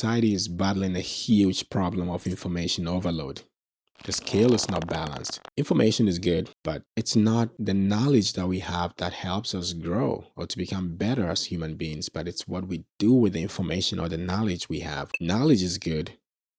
society is battling a huge problem of information overload. The scale is not balanced. Information is good, but it's not the knowledge that we have that helps us grow or to become better as human beings, but it's what we do with the information or the knowledge we have. Knowledge is good,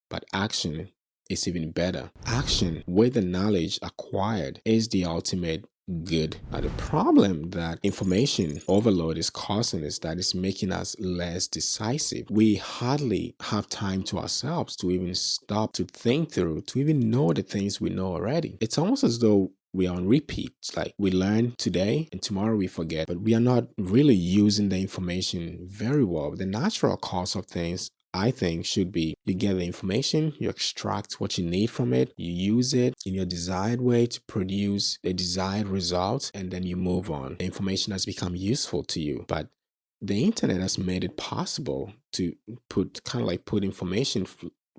but action is even better. Action with the knowledge acquired is the ultimate good. Now, the problem that information overload is causing is that it's making us less decisive. We hardly have time to ourselves to even stop to think through, to even know the things we know already. It's almost as though we are on repeat. Like we learn today and tomorrow we forget, but we are not really using the information very well. The natural course of things I think should be you get the information, you extract what you need from it, you use it in your desired way to produce a desired result, and then you move on. The information has become useful to you. But the internet has made it possible to put kind of like put information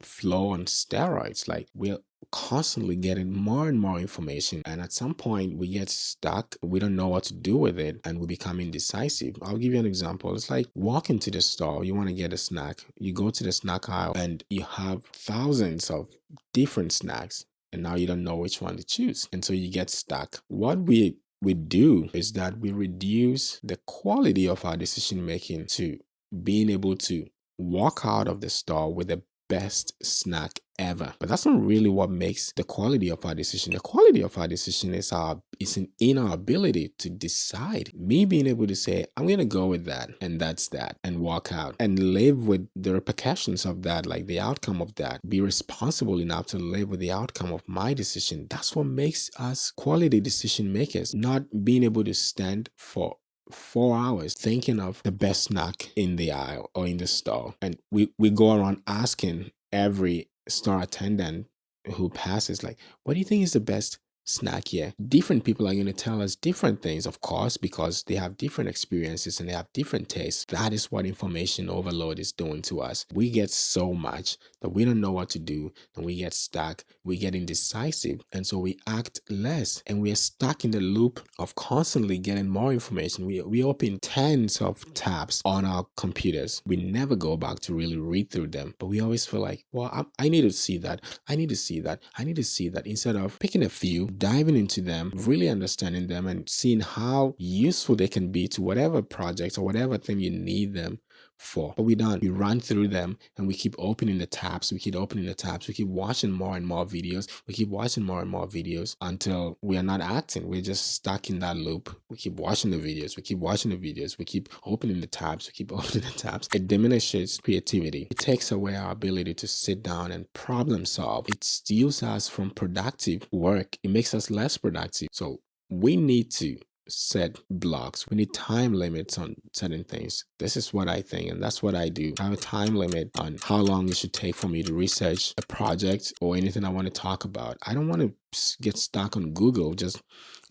flow on steroids. Like we're constantly getting more and more information. And at some point, we get stuck. We don't know what to do with it and we become indecisive. I'll give you an example. It's like walking to the store, you want to get a snack. You go to the snack aisle and you have thousands of different snacks. And now you don't know which one to choose. And so you get stuck. What we we do is that we reduce the quality of our decision making to being able to walk out of the store with a best snack ever. But that's not really what makes the quality of our decision. The quality of our decision is our is in, in our ability to decide. Me being able to say, I'm gonna go with that, and that's that, and walk out and live with the repercussions of that, like the outcome of that. Be responsible enough to live with the outcome of my decision. That's what makes us quality decision makers, not being able to stand for four hours thinking of the best snack in the aisle or in the store. And we, we go around asking every store attendant who passes, like, what do you think is the best snack here. Different people are going to tell us different things, of course, because they have different experiences and they have different tastes. That is what information overload is doing to us. We get so much that we don't know what to do and we get stuck. We get indecisive. And so we act less and we are stuck in the loop of constantly getting more information. We, we open tens of tabs on our computers. We never go back to really read through them, but we always feel like, well, I, I need to see that. I need to see that. I need to see that instead of picking a few diving into them, really understanding them and seeing how useful they can be to whatever project or whatever thing you need them for. But we don't. We run through them and we keep opening the tabs. We keep opening the tabs. We keep watching more and more videos. We keep watching more and more videos until we are not acting. We're just stuck in that loop. We keep watching the videos. We keep watching the videos. We keep opening the tabs. We keep opening the tabs. It diminishes creativity. It takes away our ability to sit down and problem solve. It steals us from productive work. It makes us less productive. So we need to set blocks. We need time limits on certain things. This is what I think, and that's what I do. I have a time limit on how long it should take for me to research a project or anything I want to talk about. I don't want to get stuck on Google just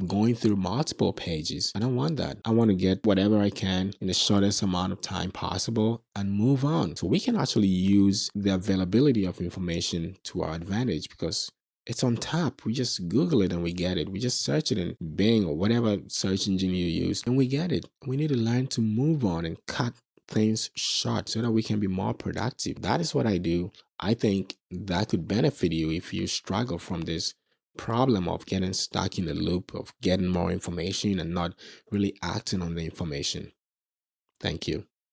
going through multiple pages. I don't want that. I want to get whatever I can in the shortest amount of time possible and move on. So we can actually use the availability of information to our advantage because it's on top. We just Google it and we get it. We just search it in Bing or whatever search engine you use and we get it. We need to learn to move on and cut things short so that we can be more productive. That is what I do. I think that could benefit you if you struggle from this problem of getting stuck in the loop of getting more information and not really acting on the information. Thank you.